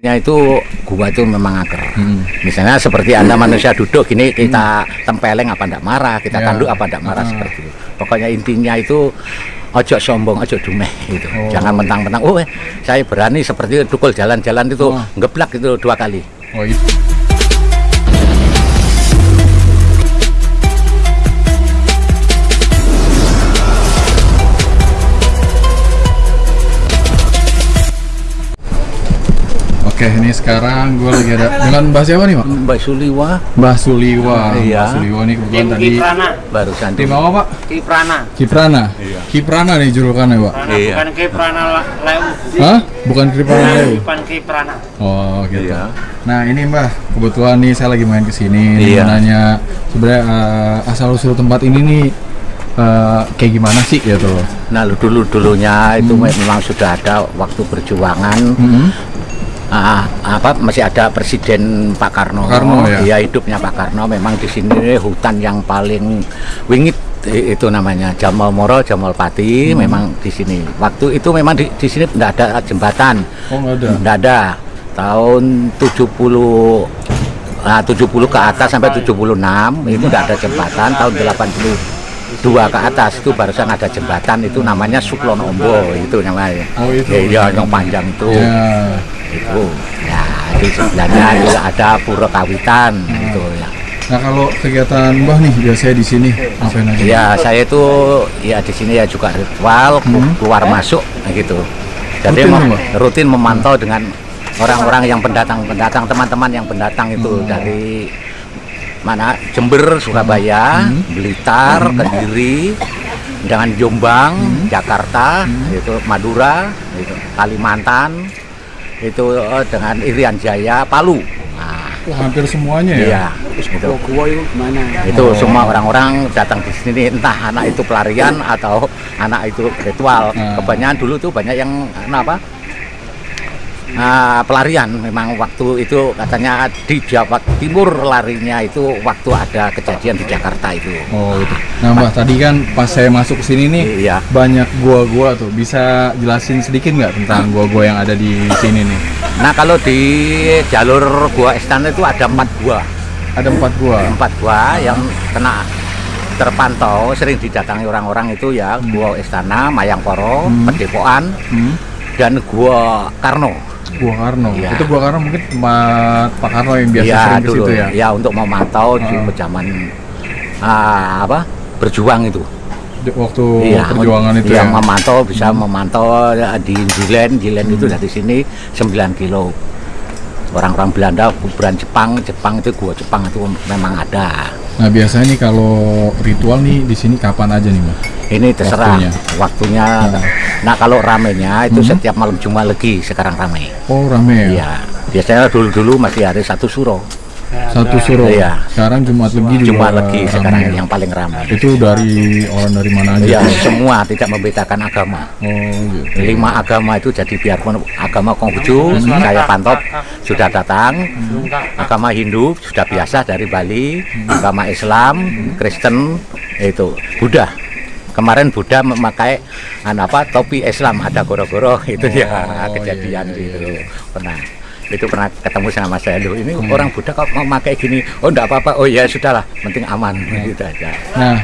Ya itu gua itu memang angker. Hmm. Misalnya seperti anda manusia duduk gini kita tempeleng apa ndak marah, kita Ya. tanduk apa ndak marah Ah. seperti itu. Pokoknya intinya itu ojo sombong, ojo dumeh gitu. Oh. Jangan mentang-mentang, oh eh, saya berani seperti itu, dukul jalan-jalan itu Oh. ngeblak itu dua kali. Oh itu. Oke, ini sekarang gue lagi ada dengan Mbah siapa nih, Pak? Mbak Suliwa Mbah Suliwa. Iya. Mbah Suliwa nih kebetulan tadi Kiprana, barusan tim apa, Pak? Kiprana. Kiprana. Iya. Kiprana nih julukannya, Pak. Iya. bukan Kiprana Leu. Hah? Bukan Kiprana Leo. Bukan Kiprana. Oh, gitu. Iya. Nah, ini Mbah, kebetulan nih saya lagi main ke sini nih, Iya. nanya sebenarnya eh, asal usul tempat ini nih eh, kayak gimana sih gitu loh. Nah dulu dulunya itu memang sudah ada waktu perjuangan. Hmm. Ah, apa masih ada Presiden Pak Karno. Karno, ya? Iya, hidupnya Pak Karno memang di sini hutan yang paling wingit itu namanya Jamal Moro, Jamal Pati Hmm. memang di sini. Waktu itu memang di, di sini tidak ada jembatan. Oh, ada. Tidak ada. Tahun 70 nah, 70 ke atas sampai 76 itu tidak ada jembatan. Tahun 82 ke atas itu barusan ada jembatan itu namanya Suklon Ombo itu namanya. Oh, itu. Iya, yang panjang itu Ya. Itu ya di sebelahnya itu ada pura kawitan gitu ya Nah, kalau kegiatan Mbah nih biasanya di sini ngapain aja? ya saya itu ya di sini ya juga ritual Hmm. keluar masuk nah gitu jadi Rutin, mem- Pak? rutin memantau dengan orang-orang yang pendatang pendatang teman-teman yang pendatang itu Hmm. dari mana Jember Surabaya Hmm. Blitar Kediri dengan Jombang Hmm. Jakarta itu Madura itu Kalimantan itu eh, dengan Irian Jaya Palu nah, Wah, hampir semuanya ya. Iya, itu. Gua itu mana? Itu Oh. semua orang-orang datang di sini entah anak itu pelarian atau anak itu ritual. Hmm. Kebanyakan dulu tuh banyak yang nah, apa? Ah, pelarian memang waktu itu katanya di Jawa Timur larinya itu waktu ada kejadian di Jakarta itu. Oh, gitu. Nah, Mbah, tadi kan pas saya masuk ke sini nih Iya. banyak gua-gua tuh. Bisa jelasin sedikit nggak tentang gua-gua yang ada di sini nih? Nah kalau di jalur Gua Istana itu ada empat gua, Ada empat gua. empat gua yang kena terpantau sering didatangi orang-orang itu ya Gua Istana, Mayangkoro, Hmm. Pedepokan, Hmm? dan Gua Karno. Gua Karno. Iya. Itu Gua Karno mungkin tempat Pak Karno yang biasa ya sering ke situ ya. ya untuk memantau di Ah. zaman ah, apa berjuang itu. Di- Waktu Iya, perjuangan itu yang ya. memantau bisa memantau ya, di Jilen, Jilen itu dari sini 9 kilo. Orang-orang Belanda, kuburan Jepang, Jepang itu gua Jepang itu memang ada. Nah, biasanya nih kalau ritual nih di sini kapan aja nih, Mbah? Ini terserah Waktunya. waktunya. Ah. Nah kalau ramenya itu Hmm. setiap malam Jumat lagi sekarang ramai. Oh, rame ya. Iya. Biasanya dulu-dulu masih hari satu suro. Satu suro. Iya. Sekarang Jumat Legi juga Jumat sekarang ya. yang paling ramai. Itu dari orang dari mana aja? Ya semua tidak membedakan agama. Oh, gitu. Lima agama itu jadi biarpun agama Konghucu saya pantau sudah datang, agama Hindu sudah biasa dari Bali, agama Islam, Kristen itu Buddha. Kemarin Buddha memakai anu apa topi Islam ada goro-goro itu ya Oh, kejadian iya, iya, itu iya. pernah itu pernah ketemu sama saya loh ini Hmm. orang Buddha kok mau pakai gini oh enggak apa-apa oh ya sudahlah penting aman Hmm. gitu aja Nah,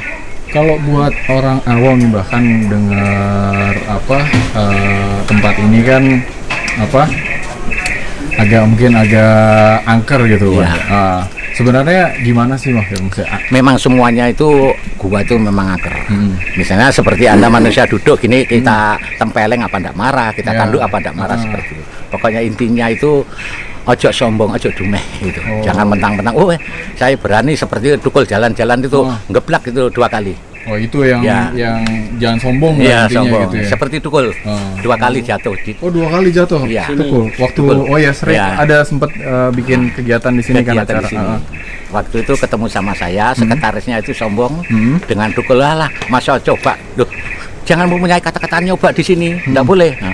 kalau buat orang awam bahkan dengar apa eh, tempat ini kan apa agak mungkin agak angker gitu. Pak. Ah, sebenarnya gimana sih Mas? Memang semuanya itu gua itu memang angker Hmm. Misalnya seperti Anda manusia duduk gini kita tempeleng apa ndak marah, kita Ya. tanduk apa ndak marah Ah. seperti itu. Pokoknya intinya itu ojo sombong, ojo dumeh gitu. Oh. Jangan mentang-mentang oh eh, saya berani seperti itu dukul jalan-jalan itu Oh. ngeblak itu dua kali. Oh itu yang Ya. yang jangan sombong lah intinya sombong. gitu ya. Seperti dukul. Oh. Dua kali jatuh di Oh dua kali jatuh. Iya. Tukul. Waktu Tukul. oh ya sering Iya. ada sempat eh, bikin kegiatan di sini kan kegiatan acara. di sini. ah. Waktu itu ketemu sama saya, sekretarisnya itu sombong Hmm. dengan dukul lah, masa coba, loh, jangan mempunyai kata-kata nyoba di sini, Hmm. nggak boleh. Nah,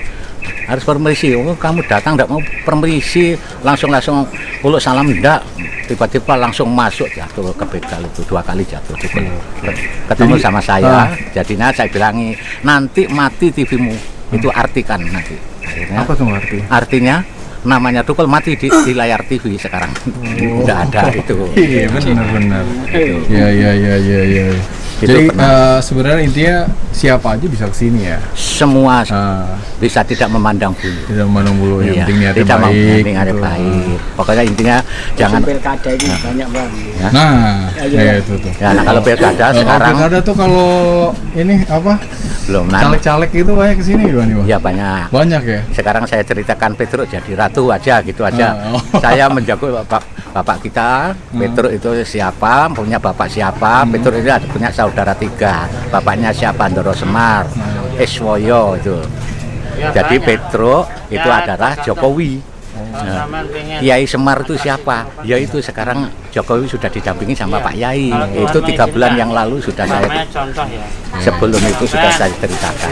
harus permisi. Oh, kamu datang nggak mau permisi, langsung langsung uluk salam ndak. Tiba-tiba langsung masuk jatuh ke begal itu dua kali jatuh. dukul. Ketemu Jadi, sama saya, ah. jadinya saya bilangi nanti mati TV-mu itu artikan nanti. Akhirnya Apa tuh arti? artinya namanya tukul mati di, di layar TV sekarang tidak ada itu Iya benar benar. Iya iya iya iya iya. Itu Jadi pernah. eh, sebenarnya intinya siapa aja bisa ke sini ya. semua Ah, bisa tidak memandang bulu tidak memandang bulu yang Iya, penting niatnya tidak baik. niatnya gitu. baik pokoknya intinya jangan pilkada ini banyak banget. Nah, Ayo. ya itu tuh. ya nah, kalau pilkada Kalau sekarang pilkada tuh kalau ini apa belum nah, caleg-caleg itu banyak ke sini gimana nih bang? ya banyak Banyak ya. sekarang saya ceritakan Petruk jadi ratu aja gitu aja Ah, oh. saya menjago bapak bapak kita Petruk itu siapa punya bapak siapa Petruk itu ada punya saudara tiga bapaknya siapa Ndoro Semar Eswoyo itu Ya, jadi banyak. Petruk itu Ya, adalah. Jokowi Nah. Kiai Semar itu siapa? Ya itu sekarang Jokowi sudah didampingi sama Iya. Pak Yai. Itu tiga bulan yang lalu sudah saya ya. sebelum itu sudah saya ceritakan.